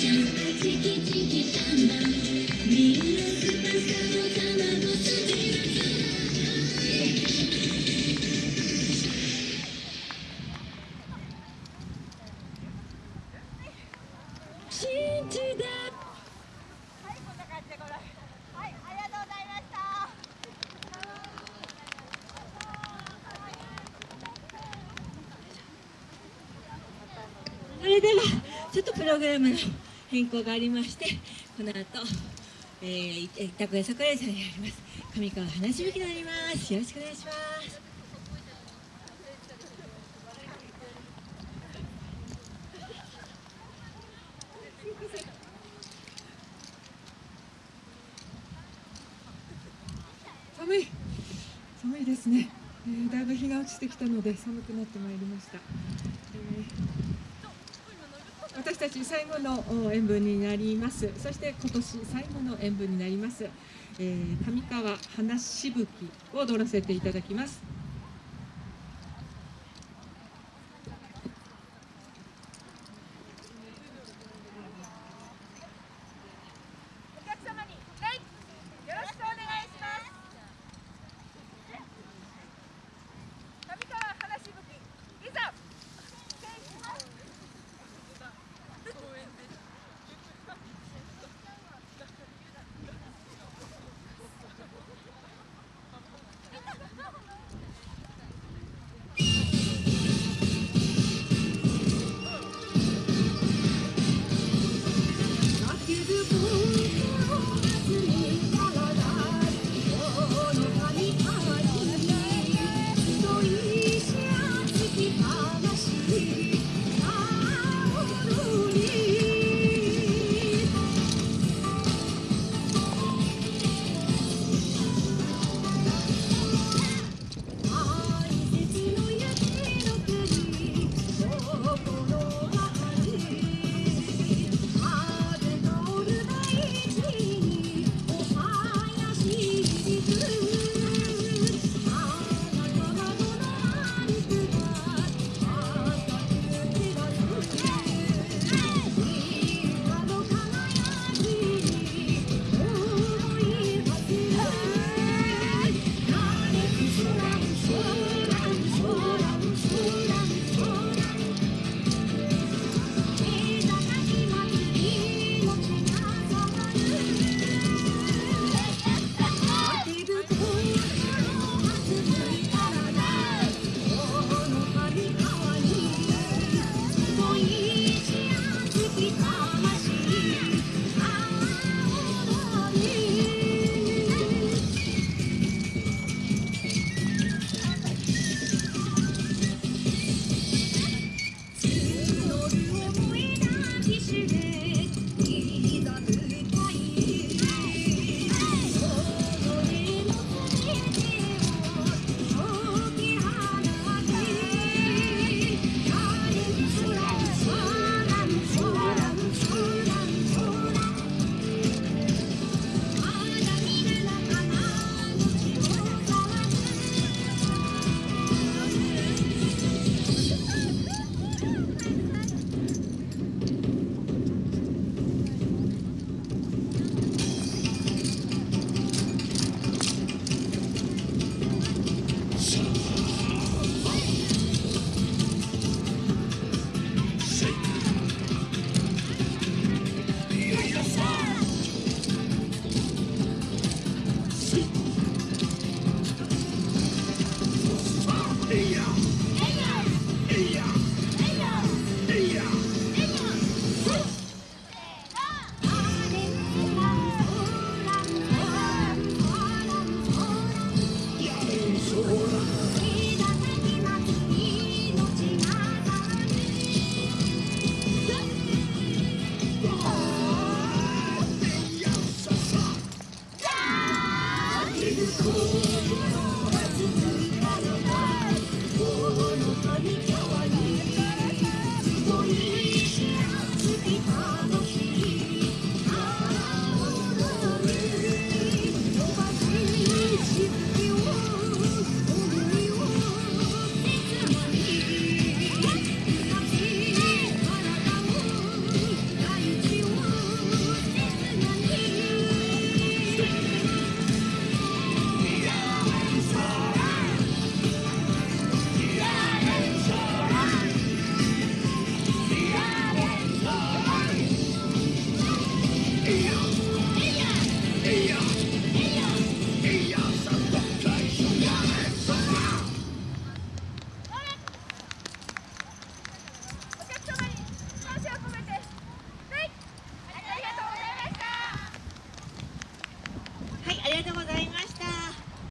それではちょっとプログラムの。変更がありましてこの後、えー、板倉桜井さんにあります上川花しぶきになります。よろしくお願いします。寒い。寒いですね、えーだいぶ日が落ちてきたので寒くなってまいりました、えー私たち最後の演舞になります。そして今年最後の演舞になります、えー上川花しぶきを踊らせていただきます。